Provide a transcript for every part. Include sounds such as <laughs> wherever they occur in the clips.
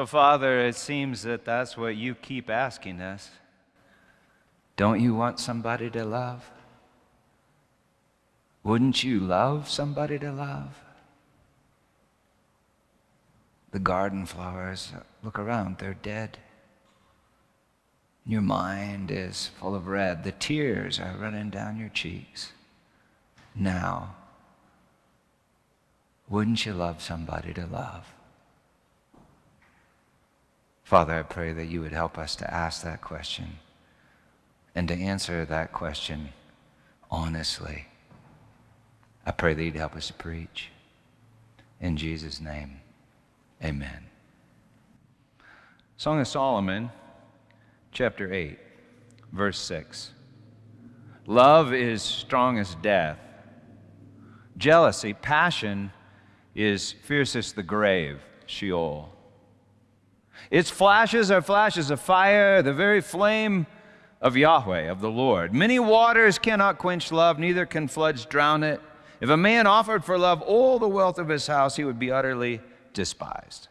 So, Father, it seems that that's what you keep asking us. Don't you want somebody to love? Wouldn't you love somebody to love? The garden flowers, look around, they're dead. Your mind is full of red. The tears are running down your cheeks. Now, wouldn't you love somebody to love? Father, I pray that you would help us to ask that question and to answer that question honestly. I pray that you'd help us to preach. In Jesus' name, amen. Song of Solomon, chapter 8, verse 6. Love is strong as death. Jealousy, passion, is fierce as the grave, Sheol. Its flashes are flashes of fire, the very flame of Yahweh, of the Lord. Many waters cannot quench love, neither can floods drown it. If a man offered for love all the wealth of his house, he would be utterly despised.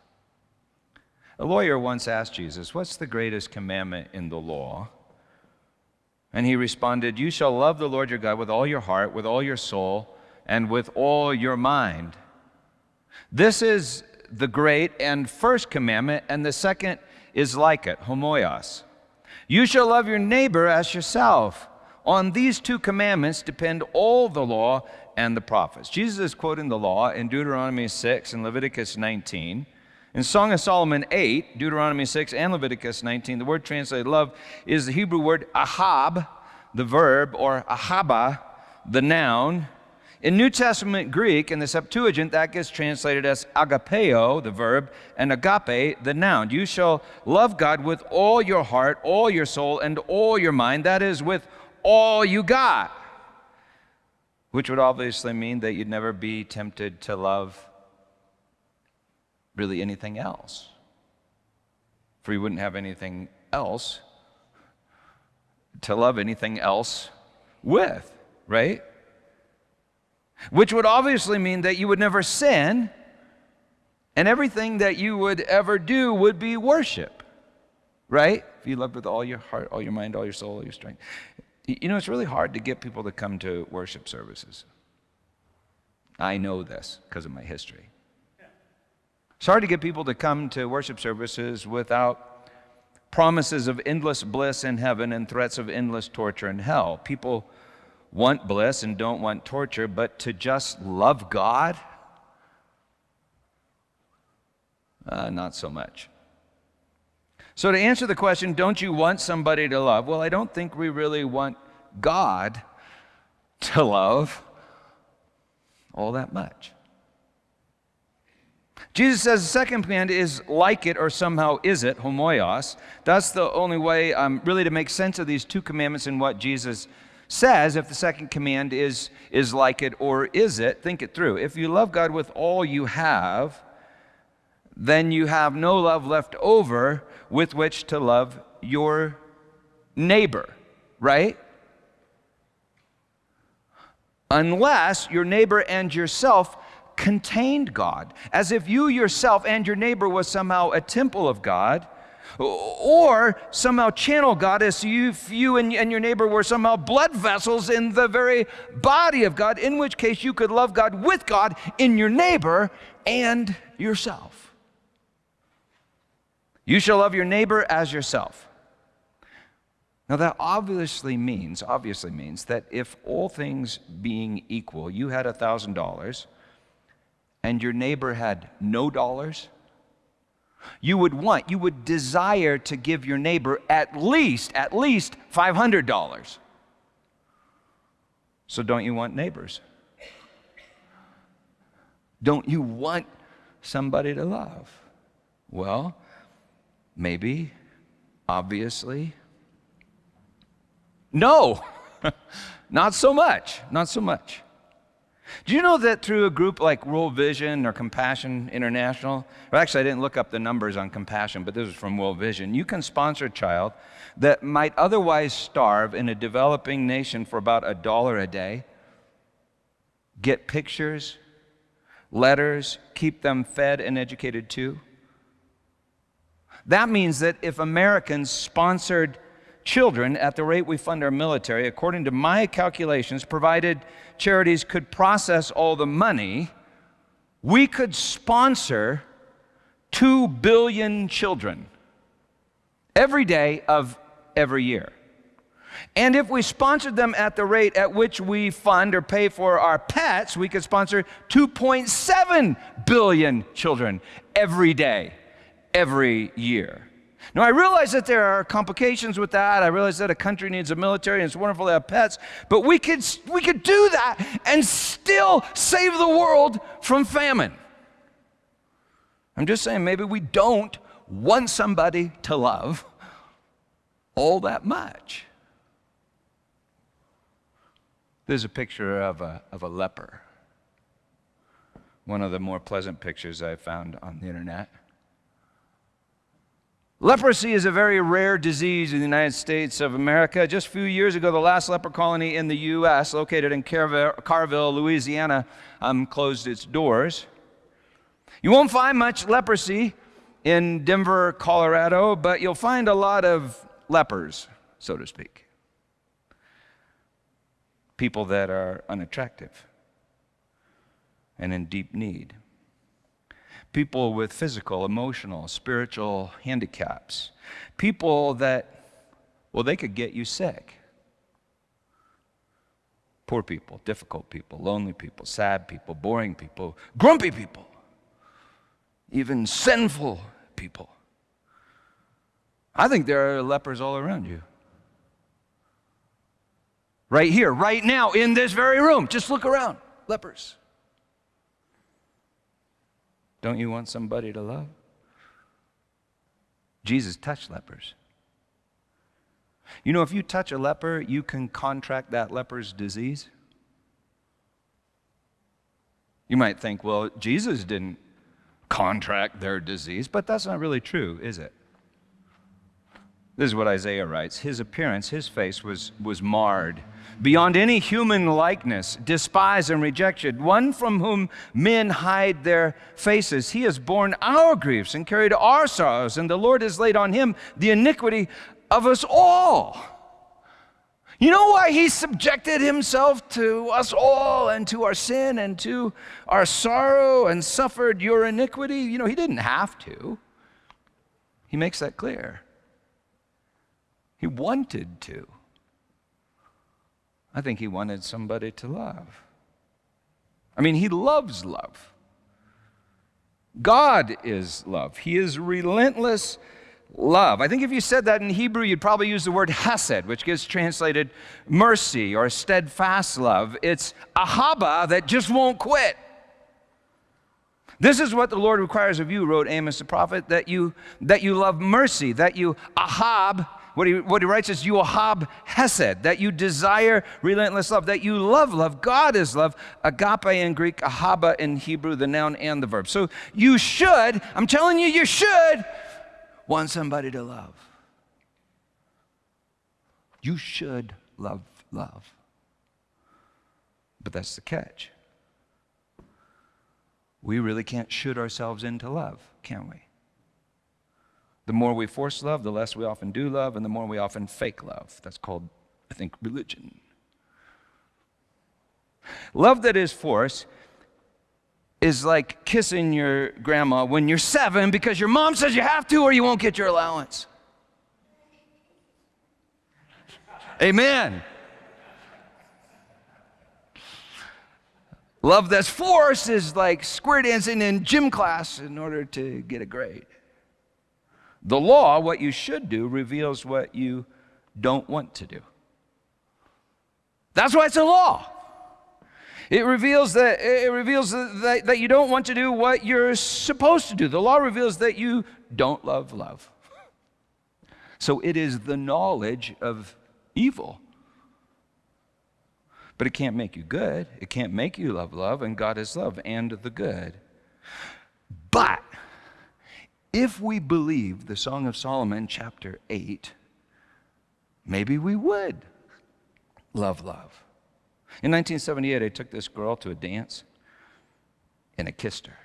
A lawyer once asked Jesus, What's the greatest commandment in the law? And he responded, You shall love the Lord your God with all your heart, with all your soul, and with all your mind. This is the great and first commandment, and the second is like it, homoios. You shall love your neighbor as yourself. On these two commandments depend all the law and the prophets. Jesus is quoting the law in Deuteronomy 6 and Leviticus 19. In Song of Solomon 8, Deuteronomy 6 and Leviticus 19, the word translated love is the Hebrew word ahab, the verb, or ahaba, the noun, in New Testament Greek, in the Septuagint, that gets translated as agapeo, the verb, and agape, the noun. You shall love God with all your heart, all your soul, and all your mind. That is, with all you got. Which would obviously mean that you'd never be tempted to love really anything else. For you wouldn't have anything else to love anything else with, right? Which would obviously mean that you would never sin, and everything that you would ever do would be worship, right? If you loved with all your heart, all your mind, all your soul, all your strength. You know, it's really hard to get people to come to worship services. I know this because of my history. It's hard to get people to come to worship services without promises of endless bliss in heaven and threats of endless torture in hell. People want bliss and don't want torture, but to just love God? Uh, not so much. So, to answer the question, don't you want somebody to love? Well, I don't think we really want God to love all that much. Jesus says the second command is like it or somehow is it, homoios. That's the only way um, really to make sense of these two commandments and what Jesus says if the second command is, is like it or is it. Think it through. If you love God with all you have, then you have no love left over with which to love your neighbor, right? Unless your neighbor and yourself contained God, as if you yourself and your neighbor was somehow a temple of God or somehow channel God as you, you and, and your neighbor were somehow blood vessels in the very body of God, in which case you could love God with God in your neighbor and yourself. You shall love your neighbor as yourself. Now that obviously means, obviously means that if all things being equal, you had a thousand dollars and your neighbor had no dollars, you would want, you would desire to give your neighbor at least, at least $500. So don't you want neighbors? Don't you want somebody to love? Well, maybe, obviously. No, <laughs> not so much, not so much. Do you know that through a group like World Vision or Compassion International, or actually I didn't look up the numbers on Compassion, but this is from World Vision, you can sponsor a child that might otherwise starve in a developing nation for about a dollar a day, get pictures, letters, keep them fed and educated too, That means that if Americans sponsored children at the rate we fund our military, according to my calculations, provided charities could process all the money, we could sponsor 2 billion children every day of every year. And if we sponsored them at the rate at which we fund or pay for our pets, we could sponsor 2.7 billion children every day, every year. Now, I realize that there are complications with that. I realize that a country needs a military and it's wonderful to have pets, but we could, we could do that and still save the world from famine. I'm just saying, maybe we don't want somebody to love all that much. There's a picture of a, of a leper, one of the more pleasant pictures I found on the internet. Leprosy is a very rare disease in the United States of America. Just a few years ago, the last leper colony in the U.S., located in Carville, Louisiana, um, closed its doors. You won't find much leprosy in Denver, Colorado, but you'll find a lot of lepers, so to speak people that are unattractive and in deep need, people with physical, emotional, spiritual handicaps, people that, well, they could get you sick. Poor people, difficult people, lonely people, sad people, boring people, grumpy people, even sinful people. I think there are lepers all around you. Right here, right now, in this very room. Just look around. Lepers. Don't you want somebody to love? Jesus touched lepers. You know, if you touch a leper, you can contract that leper's disease. You might think, well, Jesus didn't contract their disease, but that's not really true, is it? This is what Isaiah writes His appearance, his face was, was marred beyond any human likeness, despised and rejected, one from whom men hide their faces. He has borne our griefs and carried our sorrows, and the Lord has laid on him the iniquity of us all. You know why he subjected himself to us all and to our sin and to our sorrow and suffered your iniquity? You know, he didn't have to. He makes that clear. He wanted to. I think he wanted somebody to love. I mean, he loves love. God is love. He is relentless love. I think if you said that in Hebrew, you'd probably use the word hesed, which gets translated mercy or steadfast love. It's ahaba that just won't quit. This is what the Lord requires of you, wrote Amos the prophet, that you, that you love mercy, that you ahab what he, what he writes is, you ahab hesed, that you desire relentless love, that you love love. God is love. Agape in Greek, ahaba in Hebrew, the noun and the verb. So you should, I'm telling you, you should want somebody to love. You should love love. But that's the catch. We really can't shoot ourselves into love, can we? The more we force love, the less we often do love, and the more we often fake love. That's called, I think, religion. Love that is force is like kissing your grandma when you're seven because your mom says you have to or you won't get your allowance. Amen. Love that's force is like square dancing in gym class in order to get a grade. The law, what you should do, reveals what you don't want to do. That's why it's a law. It reveals that it reveals that, that you don't want to do what you're supposed to do. The law reveals that you don't love love. So it is the knowledge of evil. But it can't make you good. It can't make you love love, and God is love and the good. But if we believe the Song of Solomon, chapter 8, maybe we would love love. In 1978, I took this girl to a dance and I kissed her.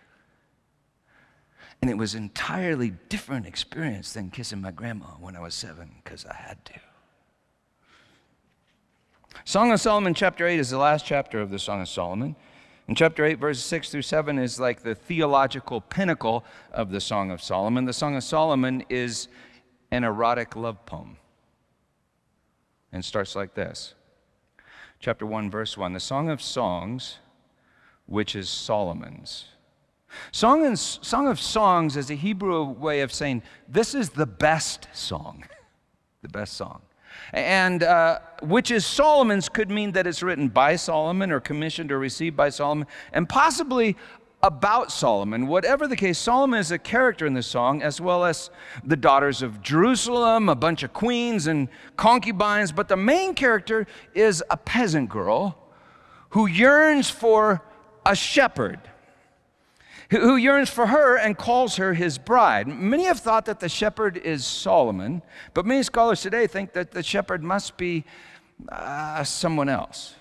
And it was entirely different experience than kissing my grandma when I was seven because I had to. Song of Solomon, chapter 8, is the last chapter of the Song of Solomon. And chapter 8, verses 6 through 7 is like the theological pinnacle of the Song of Solomon. The Song of Solomon is an erotic love poem and starts like this. Chapter 1, verse 1 The Song of Songs, which is Solomon's. Song, and, song of Songs is a Hebrew way of saying this is the best song, <laughs> the best song. And uh, which is Solomon's could mean that it's written by Solomon or commissioned or received by Solomon, and possibly about Solomon. Whatever the case, Solomon is a character in the song, as well as the daughters of Jerusalem, a bunch of queens and concubines. But the main character is a peasant girl who yearns for a shepherd who yearns for her and calls her his bride. Many have thought that the shepherd is Solomon, but many scholars today think that the shepherd must be uh, someone else.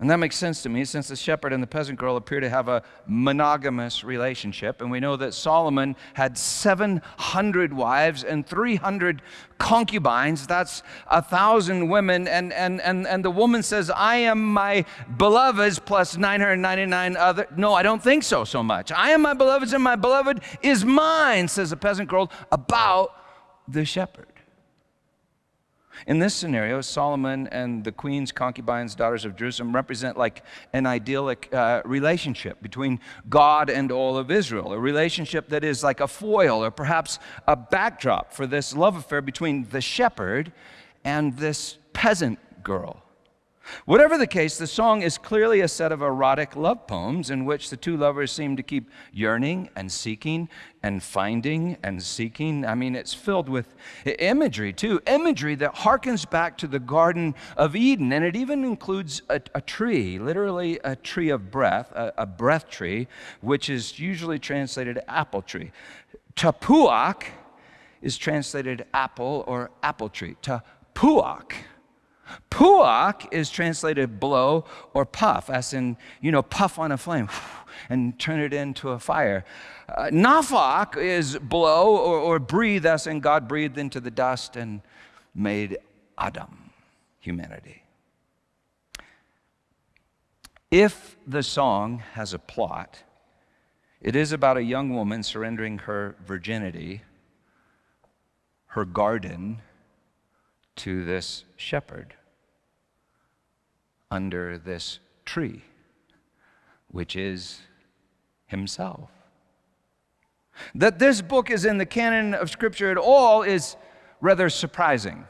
And that makes sense to me since the shepherd and the peasant girl appear to have a monogamous relationship. And we know that Solomon had 700 wives and 300 concubines. That's a thousand women. And, and, and, and the woman says, I am my beloved's plus 999 other. No, I don't think so, so much. I am my beloved's and my beloved is mine, says the peasant girl about the shepherd. In this scenario, Solomon and the queen's concubines, daughters of Jerusalem, represent like an idyllic uh, relationship between God and all of Israel, a relationship that is like a foil or perhaps a backdrop for this love affair between the shepherd and this peasant girl. Whatever the case, the song is clearly a set of erotic love poems in which the two lovers seem to keep yearning and seeking and finding and seeking. I mean, it's filled with imagery, too. Imagery that harkens back to the Garden of Eden. And it even includes a, a tree, literally a tree of breath, a, a, breath tree, which is usually translated apple tree. Tapuach is translated apple or apple tree. Tapuach Puach is translated blow or puff, as in, you know, puff on a flame <sighs> and turn it into a fire. Uh, nafak is blow or, or breathe, as in God breathed into the dust and made Adam, humanity. If the song has a plot, it is about a young woman surrendering her virginity, her garden, to this shepherd under this tree, which is himself. That this book is in the canon of Scripture at all is rather surprising.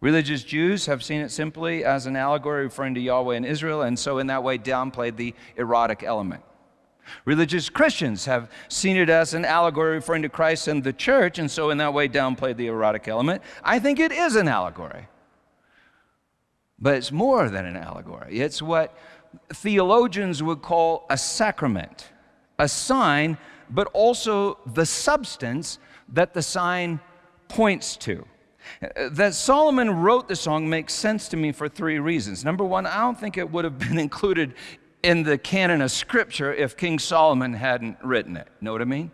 Religious Jews have seen it simply as an allegory referring to Yahweh and Israel, and so in that way downplayed the erotic element. Religious Christians have seen it as an allegory referring to Christ and the church, and so in that way downplayed the erotic element. I think it is an allegory. But it's more than an allegory. It's what theologians would call a sacrament, a sign, but also the substance that the sign points to. That Solomon wrote the song makes sense to me for three reasons. Number one, I don't think it would have been <laughs> included in the canon of Scripture if King Solomon hadn't written it. Know what I mean?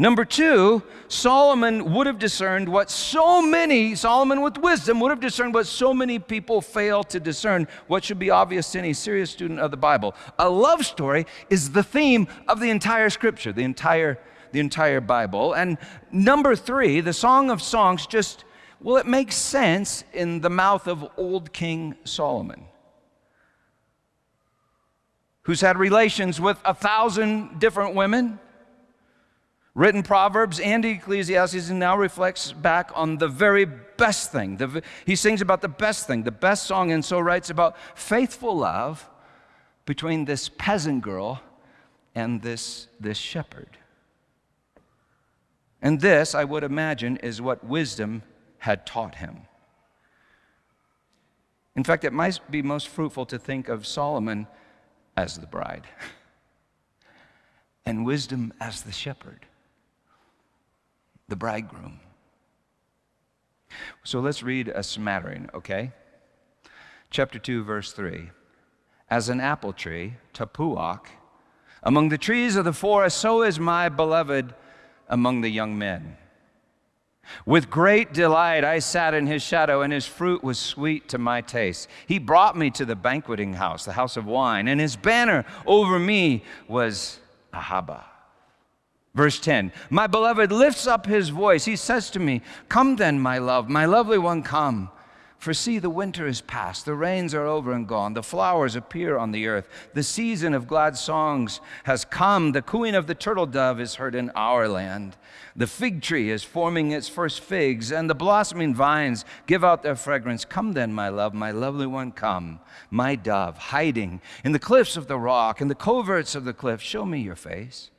Number two, Solomon would have discerned what so many, Solomon with wisdom would have discerned what so many people fail to discern, what should be obvious to any serious student of the Bible. A love story is the theme of the entire scripture, the entire, the entire Bible. And number three, the Song of Songs just, well, it makes sense in the mouth of old King Solomon who's had relations with a thousand different women written Proverbs and Ecclesiastes, and now reflects back on the very best thing. The, he sings about the best thing, the best song, and so writes about faithful love between this peasant girl and this, this shepherd. And this, I would imagine, is what wisdom had taught him. In fact, it might be most fruitful to think of Solomon as the bride <laughs> and wisdom as the shepherd the bridegroom. So let's read a smattering, okay? Chapter 2, verse 3. As an apple tree, tapuach, Among the trees of the forest, so is my beloved among the young men. With great delight I sat in his shadow, and his fruit was sweet to my taste. He brought me to the banqueting house, the house of wine, and his banner over me was Ahava. Verse 10 My beloved lifts up his voice. He says to me, Come then, my love, my lovely one, come. For see, the winter is past, the rains are over and gone, the flowers appear on the earth, the season of glad songs has come, the cooing of the turtle dove is heard in our land. The fig tree is forming its first figs, and the blossoming vines give out their fragrance. Come then, my love, my lovely one, come, my dove, hiding in the cliffs of the rock, in the coverts of the cliff, show me your face.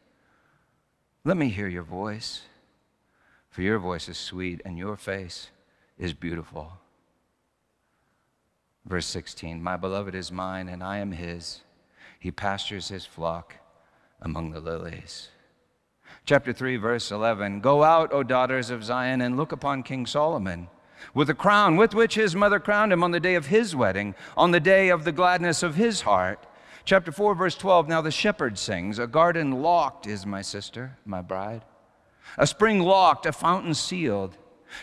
Let me hear your voice, for your voice is sweet and your face is beautiful. Verse 16 My beloved is mine, and I am his. He pastures his flock among the lilies. Chapter 3, verse 11 Go out, O daughters of Zion, and look upon King Solomon with a crown with which his mother crowned him on the day of his wedding, on the day of the gladness of his heart. Chapter 4, verse 12 Now the shepherd sings, A garden locked is my sister, my bride, a spring locked, a fountain sealed.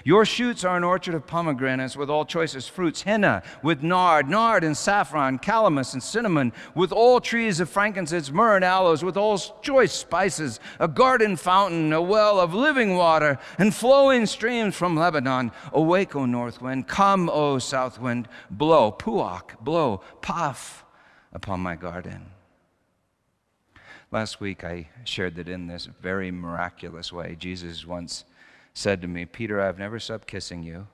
Your shoots are an orchard of pomegranates with all choicest fruits, henna with nard, nard and saffron, calamus and cinnamon, with all trees of frankincense, myrrh and aloes, with all choice spices, a garden fountain, a well of living water, and flowing streams from Lebanon. Awake, O north wind, come, O south wind, blow, puach, blow, puff upon my garden. Last week I shared that in this very miraculous way, Jesus once said to me, Peter, I've never stopped kissing you.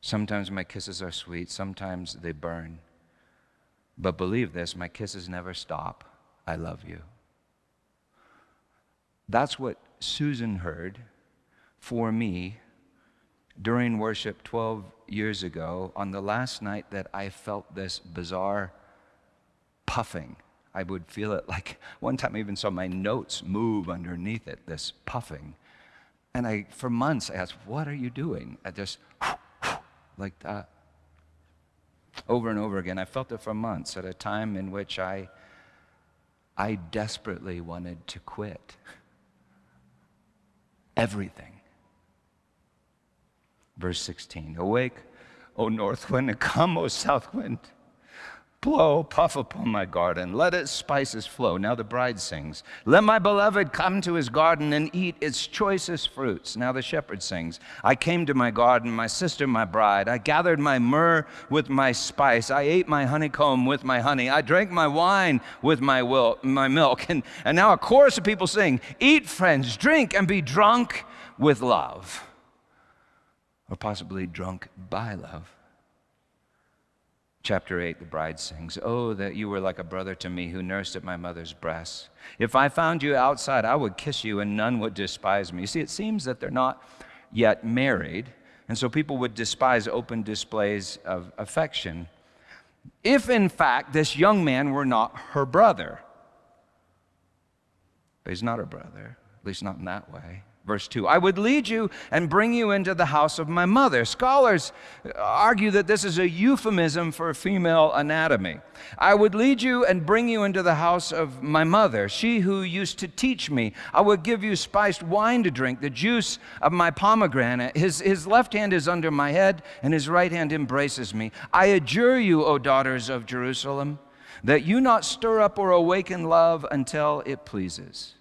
Sometimes my kisses are sweet, sometimes they burn. But believe this, my kisses never stop. I love you. That's what Susan heard for me during worship 12 years ago on the last night that I felt this bizarre puffing. I would feel it like one time I even saw my notes move underneath it, this puffing. And I, for months, I asked, What are you doing? I just, <laughs> like that. Over and over again. I felt it for months at a time in which I, I desperately wanted to quit everything. Verse 16 Awake, O north wind, and <laughs> come, O south wind. Blow, puff upon my garden, let its spices flow. Now the bride sings, Let my beloved come to his garden and eat its choicest fruits. Now the shepherd sings, I came to my garden, my sister, my bride. I gathered my myrrh with my spice. I ate my honeycomb with my honey. I drank my wine with my, will, my milk. <laughs> And, and now a chorus of people sing, Eat, friends, drink, and be drunk with love. Or possibly drunk by love. Chapter 8, the bride sings, Oh, that you were like a brother to me who nursed at my mother's breast. If I found you outside, I would kiss you and none would despise me. You see, it seems that they're not yet married, and so people would despise open displays of affection. If, in fact, this young man were not her brother, but he's not her brother, at least not in that way. Verse 2 I would lead you and bring you into the house of my mother. Scholars argue that this is a euphemism for female anatomy. I would lead you and bring you into the house of my mother, she who used to teach me. I would give you spiced wine to drink, the juice of my pomegranate. His, his left hand is under my head, and his right hand embraces me. I adjure you, O daughters of Jerusalem, that you not stir up or awaken love until it pleases.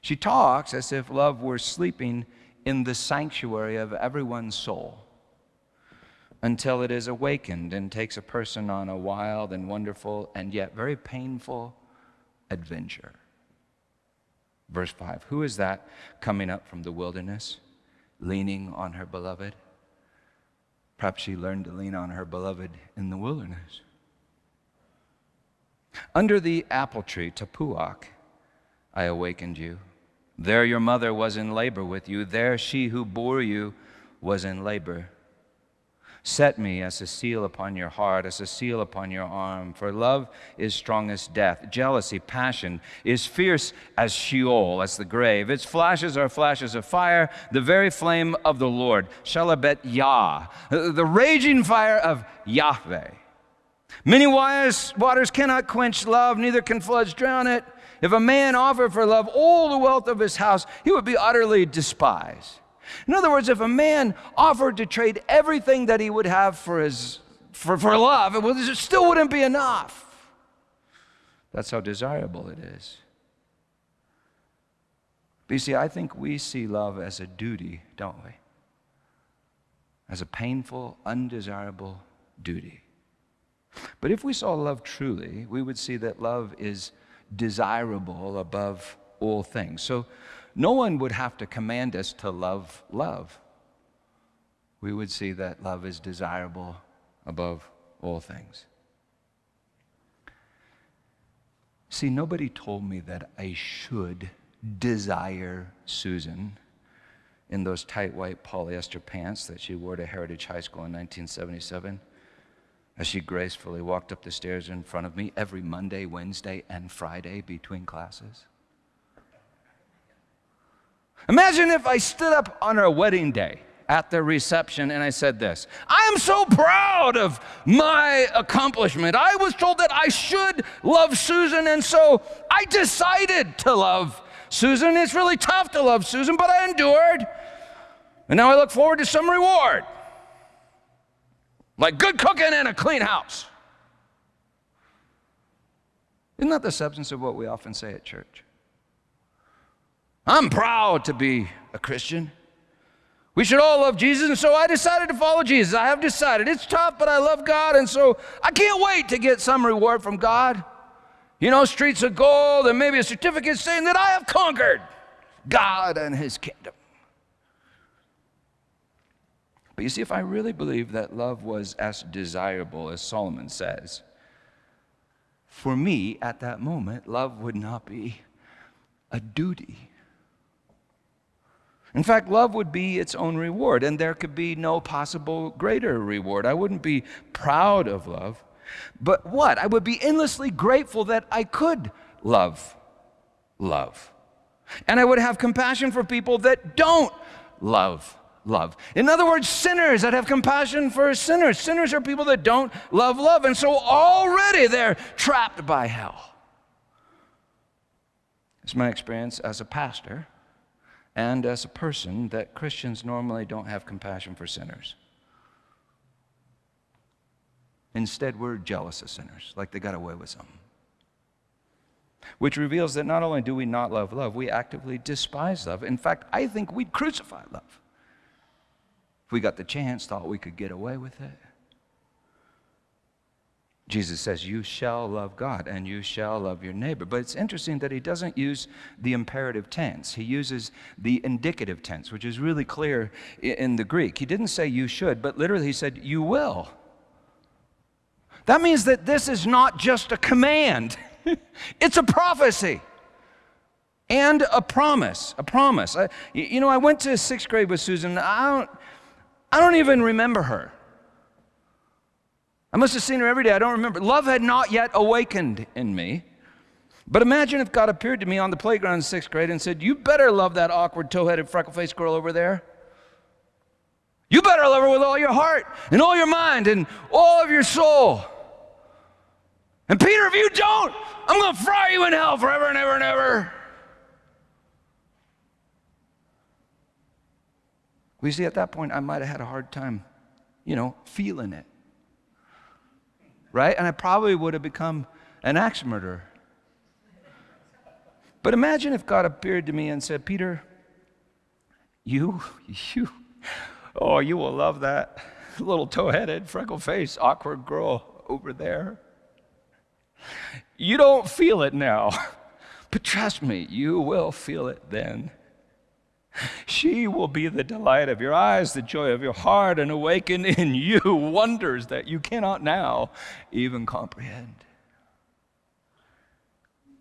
She talks as if love were sleeping in the sanctuary of everyone's soul until it is awakened and takes a person on a wild and wonderful and yet very painful adventure. Verse 5 Who is that coming up from the wilderness, leaning on her beloved? Perhaps she learned to lean on her beloved in the wilderness. Under the apple tree, Tapuach, I awakened you. There your mother was in labor with you. There she who bore you was in labor. Set me as a seal upon your heart, as a seal upon your arm. For love is strong as death. Jealousy, passion, is fierce as Sheol, as the grave. Its flashes are flashes of fire, the very flame of the Lord. Shalabet Yah, the raging fire of Yahweh. Many waters cannot quench love, neither can floods drown it. If a man offered for love all the wealth of his house, he would be utterly despised. In other words, if a man offered to trade everything that he would have for, his, for, for love, it still wouldn't be enough. That's how desirable it is. But you see, I think we see love as a duty, don't we? As a painful, undesirable duty. But if we saw love truly, we would see that love is desirable above all things. So no one would have to command us to love love. We would see that love is desirable above all things. See, nobody told me that I should desire Susan in those tight white polyester pants that she wore to Heritage High School in 1977 as she gracefully walked up the stairs in front of me every Monday, Wednesday, and Friday between classes. Imagine if I stood up on our wedding day at the reception and I said this I am so proud of my accomplishment. I was told that I should love Susan, and so I decided to love Susan. It's really tough to love Susan, but I endured. And now I look forward to some reward like good cooking and a clean house. Isn't that the substance of what we often say at church? I'm proud to be a Christian. We should all love Jesus, and so I decided to follow Jesus. I have decided. It's tough, but I love God, and so I can't wait to get some reward from God. You know, streets of gold, and maybe a certificate saying that I have conquered God and His kingdom. But you see, if I really believe that love was as desirable as Solomon says, for me at that moment, love would not be a duty. In fact, love would be its own reward, and there could be no possible greater reward. I wouldn't be proud of love, but what? I would be endlessly grateful that I could love love. And I would have compassion for people that don't love love. In other words, sinners that have compassion for sinners. Sinners are people that don't love love, and so already they're trapped by hell. It's my experience as a pastor and as a person that Christians normally don't have compassion for sinners. Instead, we're jealous of sinners, like they got away with something. Which reveals that not only do we not love love, we actively despise love. In fact, I think we'd crucify love if we got the chance, thought we could get away with it. Jesus says, You shall love God and you shall love your neighbor. But it's interesting that he doesn't use the imperative tense. He uses the indicative tense, which is really clear in the Greek. He didn't say you should, but literally he said, You will. That means that this is not just a command, <laughs> it's a prophecy and a promise. A promise. I, you know, I went to sixth grade with Susan. I don't, I don't even remember her. I must have seen her every day. I don't remember. Love had not yet awakened in me. But imagine if God appeared to me on the playground in sixth grade and said, You better love that awkward, toe headed, freckle faced girl over there. You better love her with all your heart and all your mind and all of your soul. And Peter, if you don't, I'm going to fry you in hell forever and ever and ever. We see, at that point, I might have had a hard time, you know, feeling it. Right? And I probably would have become an axe murderer. But imagine if God appeared to me and said, Peter, you, you, oh, you will love that little toe headed, freckle faced, awkward girl over there. You don't feel it now, <laughs> but trust me, you will feel it then. She will be the delight of your eyes, the joy of your heart, and awaken in <laughs> you wonders that you cannot now even comprehend.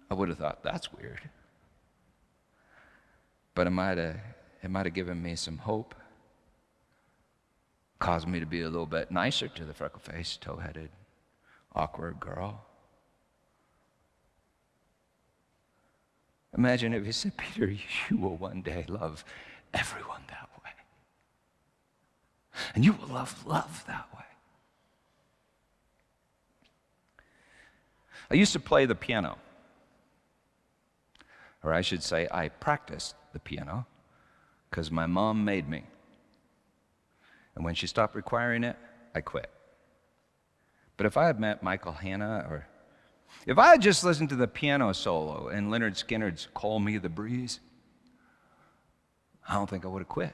I would have thought that's weird. But it might have, it might have given me some hope, caused me to be a little bit nicer to the freckle faced, tow headed, awkward girl. Imagine if he said, Peter, you will one day love everyone that way. And you will love love that way. I used to play the piano. Or I should say, I practiced the piano because my mom made me. And when she stopped requiring it, I quit. But if I had met Michael Hanna or if I had just listened to the piano solo in Lynyrd Skynyrd's Call Me the Breeze, I don't think I would have quit.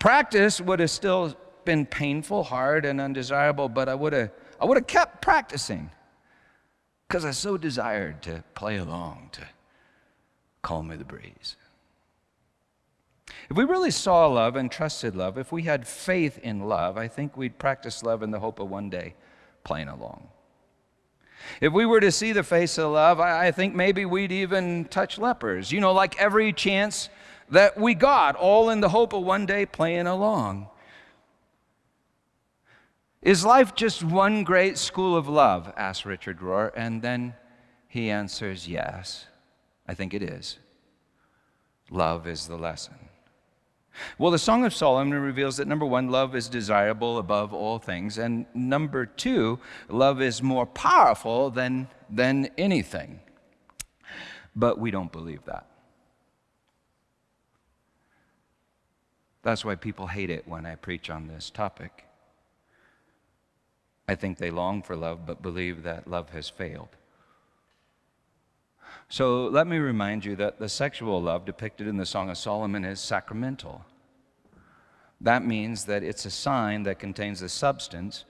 Practice would have still been painful, hard, and undesirable, but I would have, I would have kept practicing because I so desired to play along, to call me the breeze. If we really saw love and trusted love, if we had faith in love, I think we'd practice love in the hope of one day playing along. If we were to see the face of love, I, think maybe we'd even touch lepers. You know, like every chance that we got, all in the hope of one day playing along. Is life just one great school of love? asked Richard Rohr, and then he answers, Yes, I think it is. Love is the lesson. Well, the Song of Solomon reveals that number one, love is desirable above all things, and number two, love is more powerful than, than anything. But we don't believe that. That's why people hate it when I preach on this topic. I think they long for love, but believe that love has failed. So let me remind you that the sexual love depicted in the Song of Solomon is sacramental. That means that it's a sign that contains the substance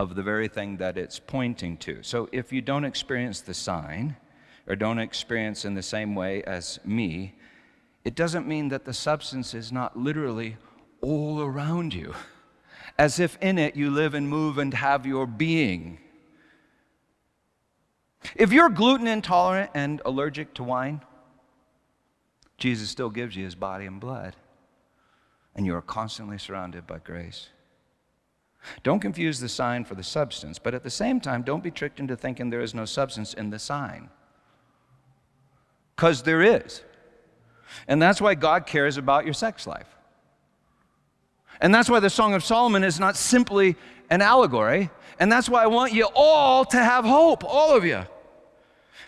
of the very thing that it's pointing to. So if you don't experience the sign, or don't experience in the same way as me, it doesn't mean that the substance is not literally all around you, as if in it you live and move and have your being. If you're gluten intolerant and allergic to wine, Jesus still gives you his body and blood, and you are constantly surrounded by grace. Don't confuse the sign for the substance, but at the same time, don't be tricked into thinking there is no substance in the sign. Because there is. And that's why God cares about your sex life. And that's why the Song of Solomon is not simply an allegory. And that's why I want you all to have hope, all of you.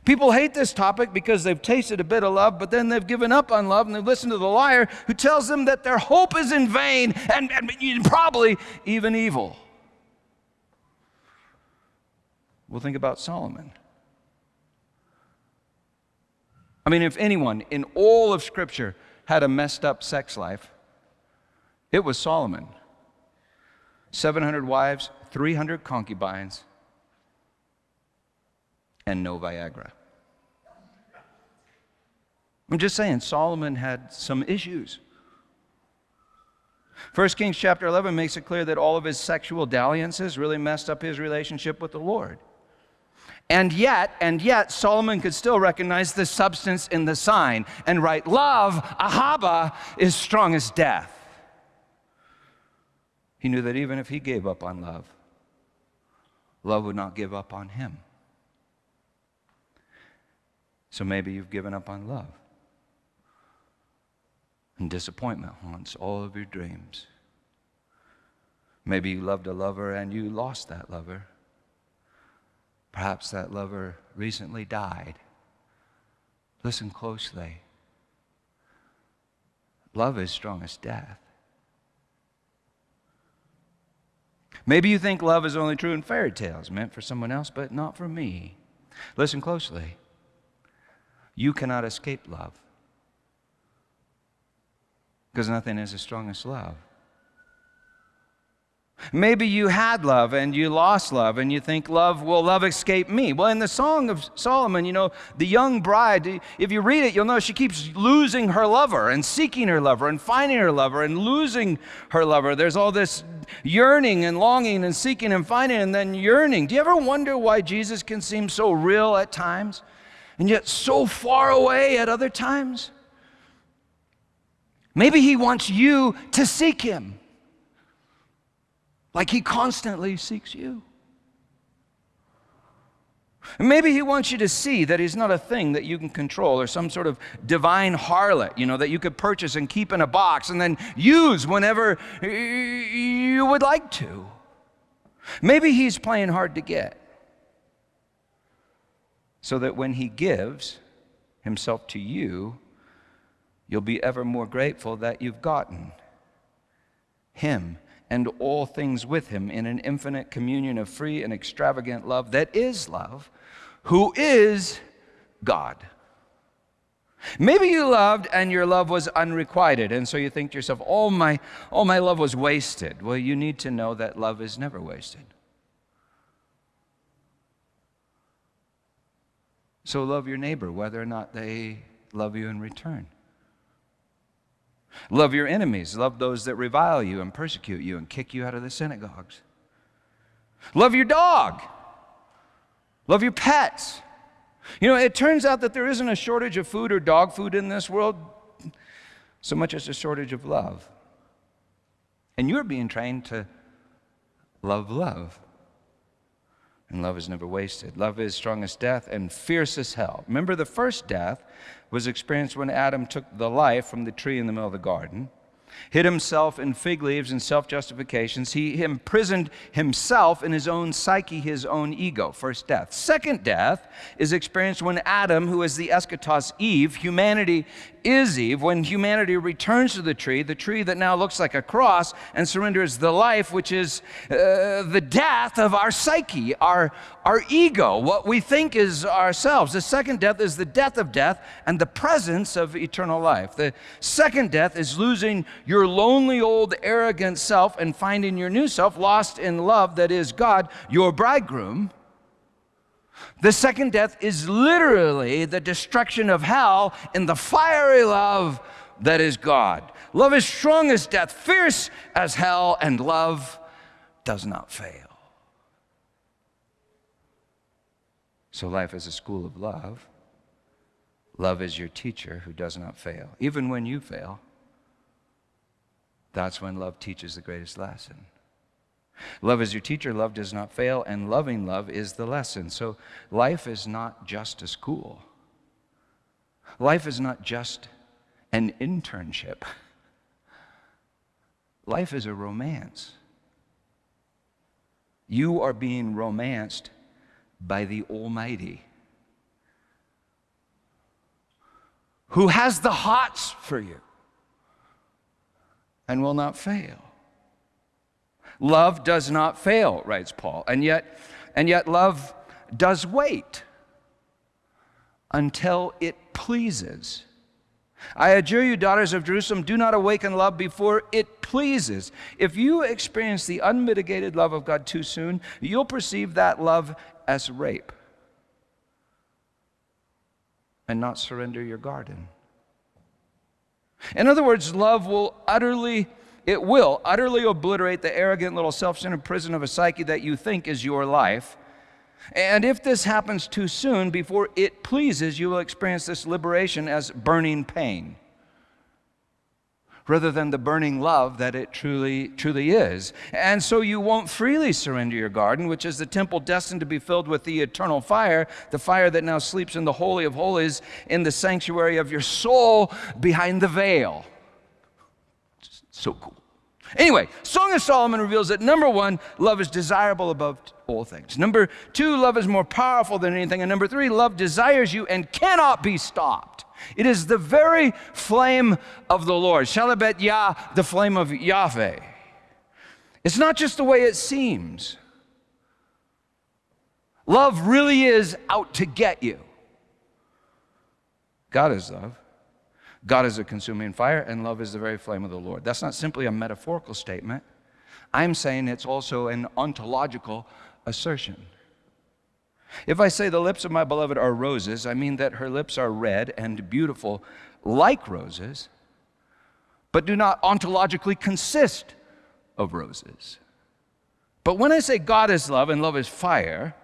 People hate this topic because they've tasted a bit of love, but then they've given up on love and they listen to the liar who tells them that their hope is in vain and, and probably even evil. Well, think about Solomon. I mean, if anyone in all of Scripture had a messed up sex life, it was Solomon. 700 wives, 300 concubines, and no Viagra. I'm just saying, Solomon had some issues. 1 Kings chapter 11 makes it clear that all of his sexual dalliances really messed up his relationship with the Lord. And yet, and yet, Solomon could still recognize the substance in the sign and write, Love, Ahava, is strong as death. He knew that even if he gave up on love, love would not give up on him. So maybe you've given up on love. And disappointment haunts all of your dreams. Maybe you loved a lover and you lost that lover. Perhaps that lover recently died. Listen closely. Love is strong as death. Maybe you think love is only true in fairy tales, meant for someone else, but not for me. Listen closely. You cannot escape love because nothing is as strong as love. Maybe you had love and you lost love and you think, love, will love escape me? Well, in the Song of Solomon, you know, the young bride, if you read it, you'll know she keeps losing her lover and seeking her lover and finding her lover and losing her lover. There's all this yearning and longing and seeking and finding and then yearning. Do you ever wonder why Jesus can seem so real at times and yet so far away at other times? Maybe he wants you to seek him like he constantly seeks you. Maybe he wants you to see that he's not a thing that you can control or some sort of divine harlot, you know, that you could purchase and keep in a box and then use whenever you would like to. Maybe he's playing hard to get. So that when He gives Himself to you, you'll be ever more grateful that you've gotten Him and all things with Him in an infinite communion of free and extravagant love that is love, who is God. Maybe you loved and your love was unrequited, and so you think to yourself, oh my, oh, my love was wasted. Well, you need to know that love is never wasted. So love your neighbor, whether or not they love you in return. Love your enemies. Love those that revile you and persecute you and kick you out of the synagogues. Love your dog. Love your pets. You know, it turns out that there isn't a shortage of food or dog food in this world so much as a shortage of love. And you're being trained to love love. And love is never wasted. Love is strong as death and fierce as hell. Remember, the first death was experienced when Adam took the life from the tree in the middle of the garden hid himself in fig leaves and self justifications. He imprisoned himself in his own psyche, his own ego. First death. Second death is experienced when Adam, who is the eschatos Eve, humanity is Eve, when humanity returns to the tree, the tree that now looks like a cross, and surrenders the life, which is uh, the death of our psyche, our, our ego, what we think is ourselves. The second death is the death of death and the presence of eternal life. The second death is losing your lonely old arrogant self and finding your new self lost in love that is God, your bridegroom. The second death is literally the destruction of hell in the fiery love that is God. Love is strong as death, fierce as hell, and love does not fail. So, life is a school of love. Love is your teacher who does not fail. Even when you fail, that's when love teaches the greatest lesson. Love is your teacher, love does not fail, and loving love is the lesson. So life is not just a school, life is not just an internship. Life is a romance. You are being romanced by the Almighty, who has the hots for you and will not fail. Love does not fail, writes Paul. And yet, and yet love does wait until it pleases. I adjure you, daughters of Jerusalem, do not awaken love before it pleases. If you experience the unmitigated love of God too soon, you'll perceive that love as rape and not surrender your garden. In other words, love will utterly it will utterly obliterate the arrogant little self centered prison of a psyche that you think is your life. And if this happens too soon, before it pleases, you will experience this liberation as burning pain rather than the burning love that it truly, truly is. And so you won't freely surrender your garden, which is the temple destined to be filled with the eternal fire, the fire that now sleeps in the Holy of Holies, in the sanctuary of your soul behind the veil. So cool. Anyway, Song of Solomon reveals that number one, love is desirable above all things. Number two, love is more powerful than anything. And number three, love desires you and cannot be stopped. It is the very flame of the Lord. Shalabet Yah, the flame of Yahweh. It's not just the way it seems. Love really is out to get you. God is love. God is a consuming fire, and love is the very flame of the Lord. That's not simply a metaphorical statement. I'm saying it's also an ontological assertion. If I say the lips of my beloved are roses, I mean that her lips are red and beautiful like roses, but do not ontologically consist of roses. But when I say God is love and love is fire,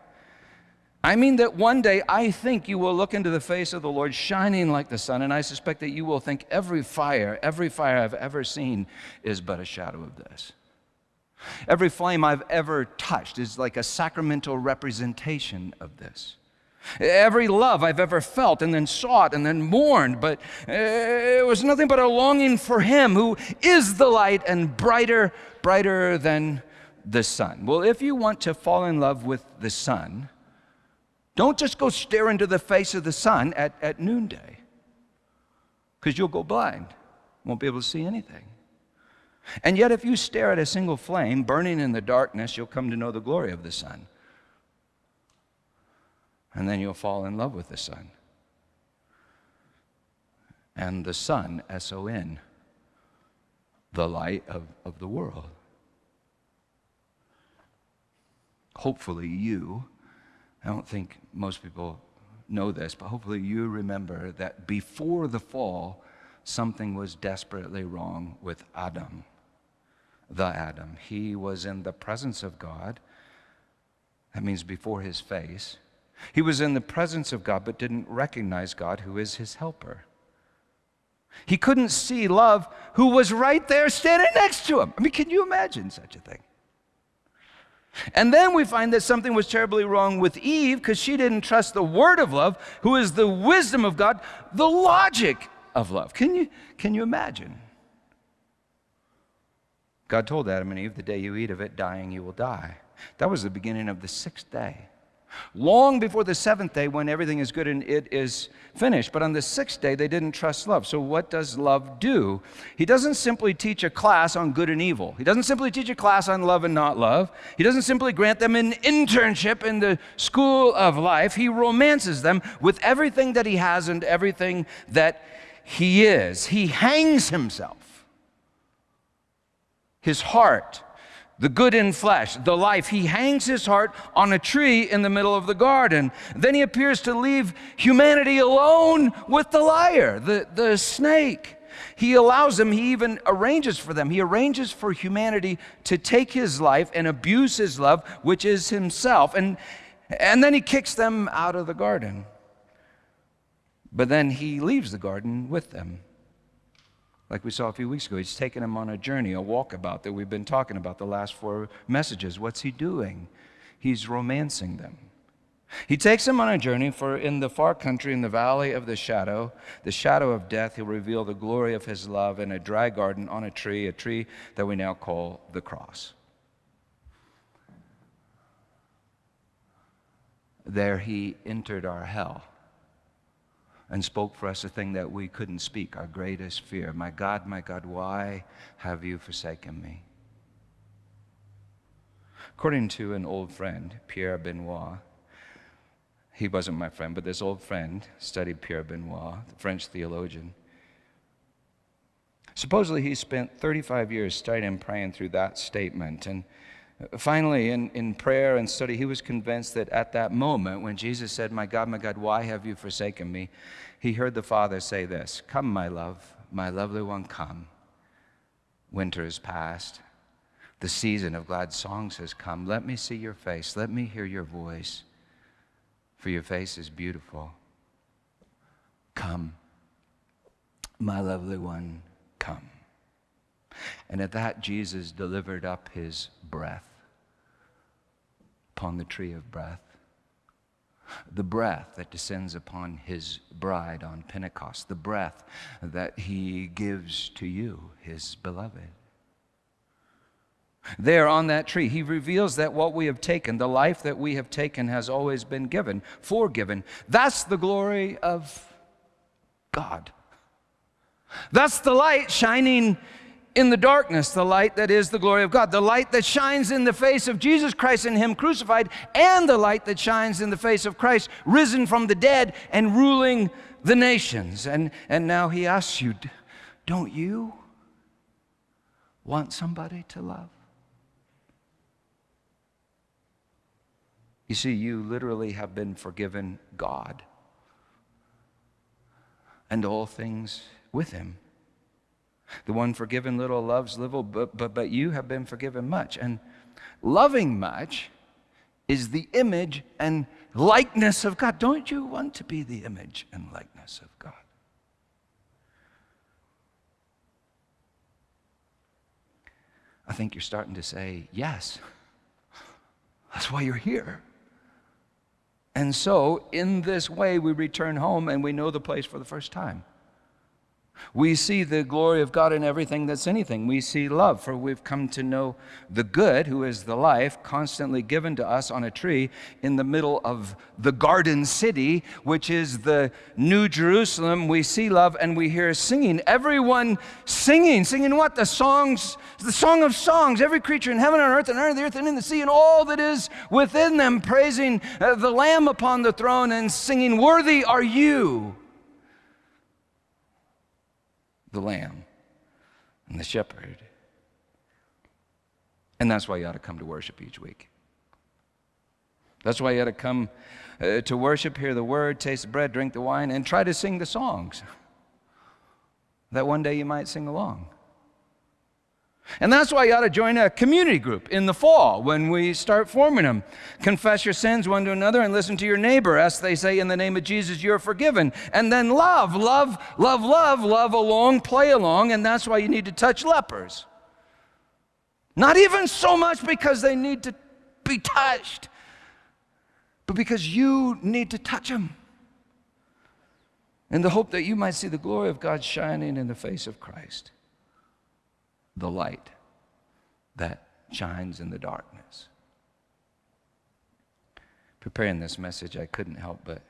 I mean that one day I think you will look into the face of the Lord shining like the sun, and I suspect that you will think every fire, every fire I've ever seen is but a shadow of this. Every flame I've ever touched is like a sacramental representation of this. Every love I've ever felt and then sought and then mourned, but eh, it was nothing but a longing for Him who is the light and brighter, brighter than the sun. Well, if you want to fall in love with the sun, Don't just go stare into the face of the sun at, at noonday, because you'll go blind, won't be able to see anything. And yet, if you stare at a single flame burning in the darkness, you'll come to know the glory of the sun. And then you'll fall in love with the sun. And the sun, S O N, the light of, of the world. Hopefully, you, I don't think most people know this, but hopefully, you remember that before the fall, something was desperately wrong with Adam, the Adam. He was in the presence of God. That means before his face. He was in the presence of God, but didn't recognize God, who is his helper. He couldn't see love who was right there standing next to him. I mean, can you imagine such a thing? And then we find that something was terribly wrong with Eve because she didn't trust the word of love, who is the wisdom of God, the logic of love. Can you, can you imagine? God told Adam and Eve, the day you eat of it, dying you will die. That was the beginning of the sixth day. Long before the seventh day, when everything is good and it is finished. But on the sixth day, they didn't trust love. So, what does love do? He doesn't simply teach a class on good and evil. He doesn't simply teach a class on love and not love. He doesn't simply grant them an internship in the school of life. He romances them with everything that he has and everything that he is. He hangs himself, his heart the good in flesh, the life. He hangs his heart on a tree in the middle of the garden. Then he appears to leave humanity alone with the liar, the, the snake. He allows them, he even arranges for them. He arranges for humanity to take his life and abuse his love, which is himself. And, and then he kicks them out of the garden. But then he leaves the garden with them like we saw a few weeks ago. He's taken them on a journey, a walkabout that we've been talking about the last four messages. What's he doing? He's romancing them. He takes them on a journey, for in the far country, in the valley of the shadow, the shadow of death, he'll reveal the glory of his love in a dry garden on a tree, a tree that we now call the cross. There he entered our hell and spoke for us a thing that we couldn't speak, our greatest fear. My God, my God, why have you forsaken me? According to an old friend, Pierre Benoit, he wasn't my friend, but this old friend studied Pierre Benoit, the French theologian. Supposedly, he spent 35 years studying and praying through that statement. And Finally, in, in prayer and study, he was convinced that at that moment when Jesus said, My God, my God, why have you forsaken me? He heard the Father say this Come, my love, my lovely one, come. Winter is past. The season of glad songs has come. Let me see your face. Let me hear your voice. For your face is beautiful. Come, my lovely one, come. And at that, Jesus delivered up his breath upon the tree of breath. The breath that descends upon his bride on Pentecost, the breath that he gives to you, his beloved. There on that tree, he reveals that what we have taken, the life that we have taken, has always been given, forgiven. That's the glory of God. That's the light shining in the darkness the light that is the glory of God, the light that shines in the face of Jesus Christ and Him crucified, and the light that shines in the face of Christ risen from the dead and ruling the nations. And, and now He asks you, don't you want somebody to love? You see, you literally have been forgiven God and all things with Him. The one forgiven little loves little, but, but, but you have been forgiven much. And loving much is the image and likeness of God. Don't you want to be the image and likeness of God? I think you're starting to say, yes. That's why you're here. And so, in this way, we return home and we know the place for the first time. We see the glory of God in everything that's anything. We see love, for we've come to know the good, who is the life, constantly given to us on a tree in the middle of the garden city, which is the New Jerusalem. We see love and we hear singing. Everyone singing. Singing what? The songs, the song of songs. Every creature in heaven and earth and under the earth and in the sea and all that is within them, praising uh, the Lamb upon the throne and singing, Worthy are you the lamb and the shepherd. And that's why you ought to come to worship each week. That's why you ought to come uh, to worship, hear the word, taste the bread, drink the wine, and try to sing the songs. That one day you might sing along. And that's why you ought to join a community group in the fall when we start forming them. Confess your sins one to another and listen to your neighbor. As they say, in the name of Jesus, you're forgiven. And then love, love, love, love, love along, play along. And that's why you need to touch lepers. Not even so much because they need to be touched, but because you need to touch them. In the hope that you might see the glory of God shining in the face of Christ the light that shines in the darkness. Preparing this message, I couldn't help but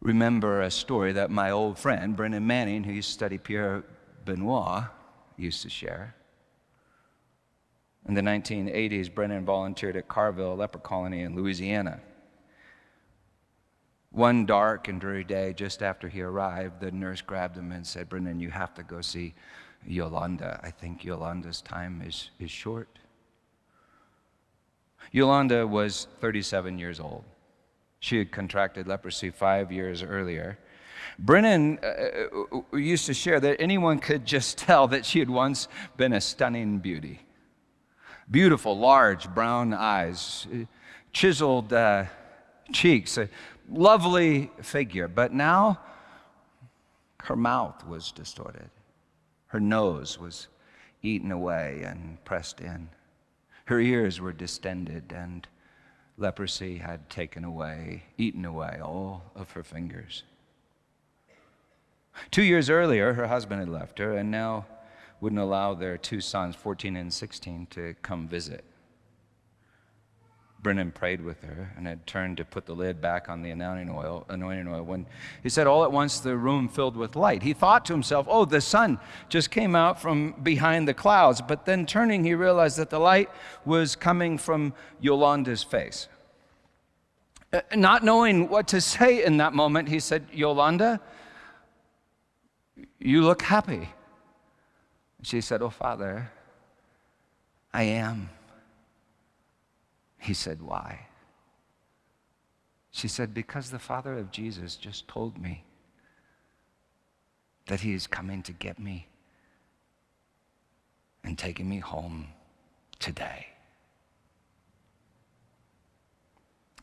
remember a story that my old friend, Brennan Manning, who used to study Pierre Benoit, used to share. In the 1980s, Brennan volunteered at Carville leper colony in Louisiana. One dark and dreary day, just after he arrived, the nurse grabbed him and said, Brennan, you have to go see Yolanda. I think Yolanda's time is, is short. Yolanda was 37 years old. She had contracted leprosy five years earlier. Brennan uh, uh, used to share that anyone could just <laughs> tell that she had once been a stunning beauty. Beautiful, large brown eyes, chiseled uh, cheeks, a lovely figure. But now her mouth was distorted. Her nose was eaten away and pressed in. Her ears were distended, and leprosy had taken away, eaten away all of her fingers. Two years earlier, her husband had left her and now wouldn't allow their two sons, 14 and 16, to come visit. Brennan prayed with her and had turned to put the lid back on the anointing oil, anointing oil when he said all at once the room filled with light. He thought to himself, oh, the sun just came out from behind the clouds. But then turning, he realized that the light was coming from Yolanda's face. Uh, not knowing what to say in that moment, he said, Yolanda, you look happy. She said, Oh, Father, I am. He said, Why? She said, Because the Father of Jesus just told me that He is coming to get me and taking me home today.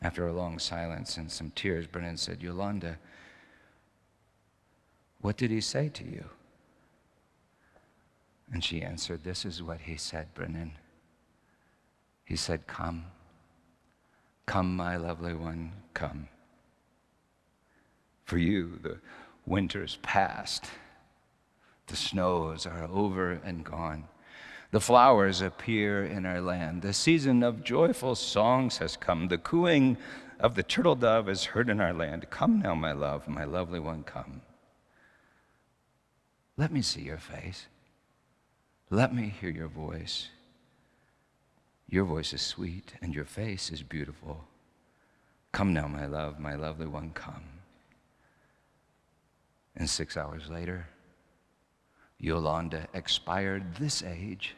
After a long silence and some tears, Brennan said, Yolanda, what did he say to you? And she answered, This is what he said, Brennan. He said, Come. Come, my lovely one, come. For you, the winter's past. The snows are over and gone. The flowers appear in our land. The season of joyful songs has come. The cooing of the turtle dove is heard in our land. Come now, my love, my lovely one, come. Let me see your face. Let me hear your voice. Your voice is sweet and your face is beautiful. Come now, my love, my lovely one, come. And six hours later, Yolanda expired this age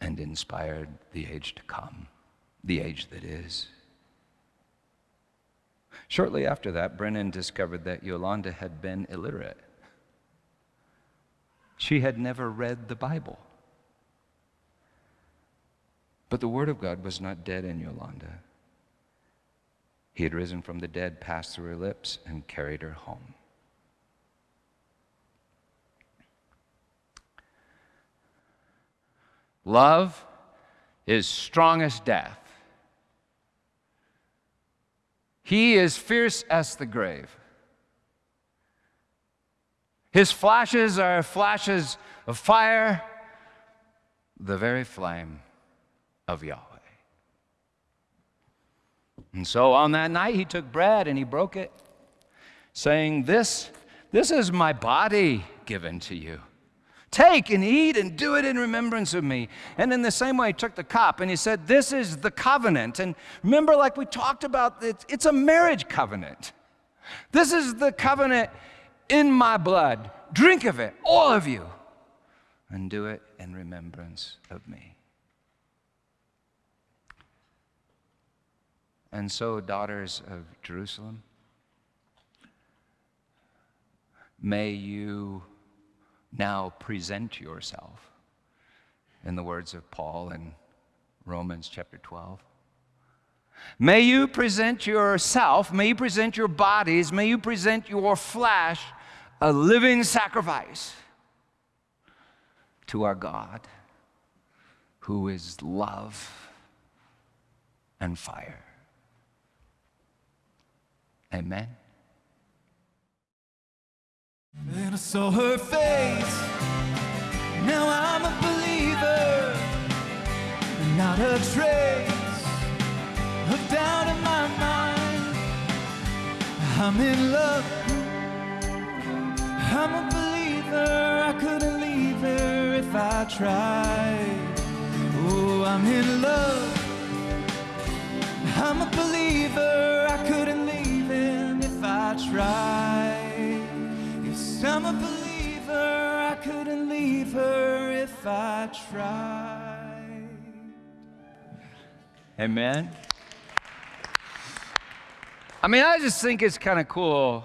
and inspired the age to come, the age that is. Shortly after that, Brennan discovered that Yolanda had been illiterate. She had never read the Bible. But the Word of God was not dead in Yolanda. He had risen from the dead, passed through her lips, and carried her home. Love is strong as death. He is fierce as the grave. His flashes are flashes of fire, the very flame of Yahweh. And so on that night, he took bread and he broke it, saying, This, this is my body given to you. Take and eat and do it in remembrance of me. And in the same way, he took the cup and he said, This is the covenant. And remember, like we talked about, it's a marriage covenant. This is the covenant in my blood. Drink of it, all of you, and do it in remembrance of me. And so, daughters of Jerusalem, may you now present yourself, in the words of Paul in Romans chapter 12. May you present yourself, may you present your bodies, may you present your flesh a living sacrifice to our God, who is love and fire. Amen. Then I saw her face. Now I'm a believer. Not a trace of doubt in my mind. I'm in love. I'm a believer. I couldn't leave her if I tried. Oh, I'm in love. I'm a believer. I couldn't I tried. I'm a believer. I couldn't leave her if I tried. Amen. I mean, I just think it's kind of cool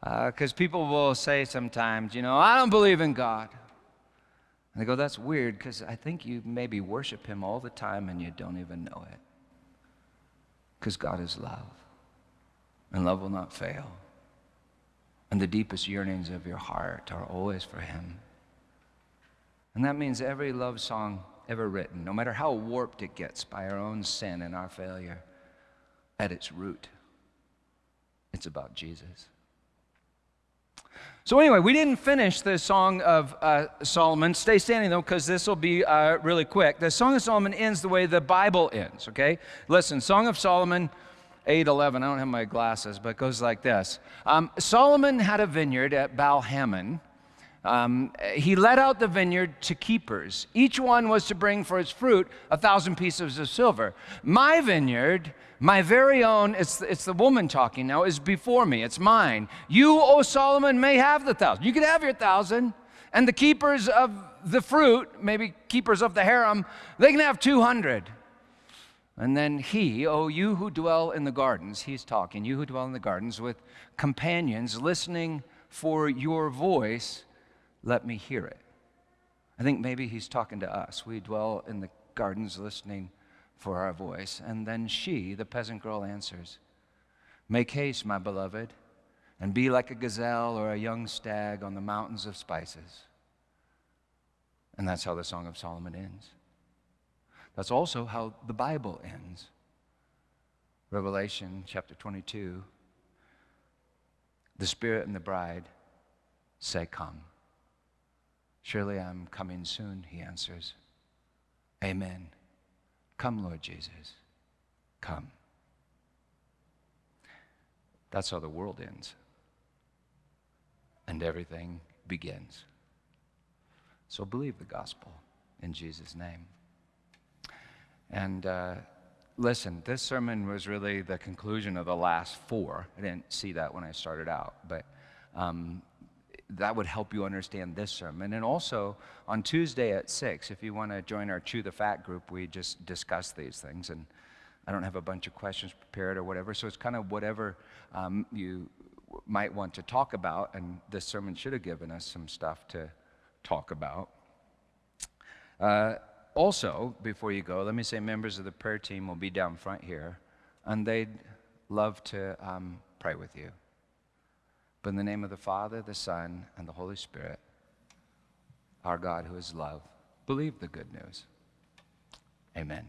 because uh, people will say sometimes, you know, I don't believe in God. And they go, that's weird because I think you maybe worship Him all the time and you don't even know it. Because God is love, and love will not fail and the deepest yearnings of your heart are always for Him. And that means every love song ever written, no matter how warped it gets by our own sin and our failure, at its root, it's about Jesus. So, anyway, we didn't finish the Song of uh, Solomon. Stay standing though, because this will be uh, really quick. The Song of Solomon ends the way the Bible ends, okay? Listen, Song of Solomon 8:11. I don't have my glasses, but it goes like this. Um, Solomon had a vineyard at Baal Hamon. Um, he let out the vineyard to keepers. Each one was to bring for its fruit a thousand pieces of silver. My vineyard, my very own, it's, it's the woman talking now, is before me. It's mine. You, O Solomon, may have the thousand. You can have your thousand. And the keepers of the fruit, maybe keepers of the harem, they can have 200. And then he, oh, you who dwell in the gardens, he's talking, you who dwell in the gardens with companions listening for your voice, let me hear it. I think maybe he's talking to us. We dwell in the gardens listening for our voice. And then she, the peasant girl, answers, Make haste, my beloved, and be like a gazelle or a young stag on the mountains of spices. And that's how the Song of Solomon ends. That's also how the Bible ends. Revelation chapter 22 The Spirit and the bride say, Come. Surely I'm coming soon, he answers. Amen. Come, Lord Jesus. Come. That's how the world ends. And everything begins. So believe the gospel in Jesus' name. And uh, listen, this sermon was really the conclusion of the last four. I didn't see that when I started out, but um, that would help you understand this sermon. And also on Tuesday at 6, if you want to join our Chew the Fat group, we just discuss these things. And I don't have a bunch of questions prepared or whatever, so it's kind of whatever um, you might want to talk about. And this sermon should have given us some stuff to talk about. Uh, also, before you go, let me say members of the prayer team will be down front here, and they'd love to um, pray with you. But in the name of the Father, the Son, and the Holy Spirit, our God who is love, believe the good news. Amen.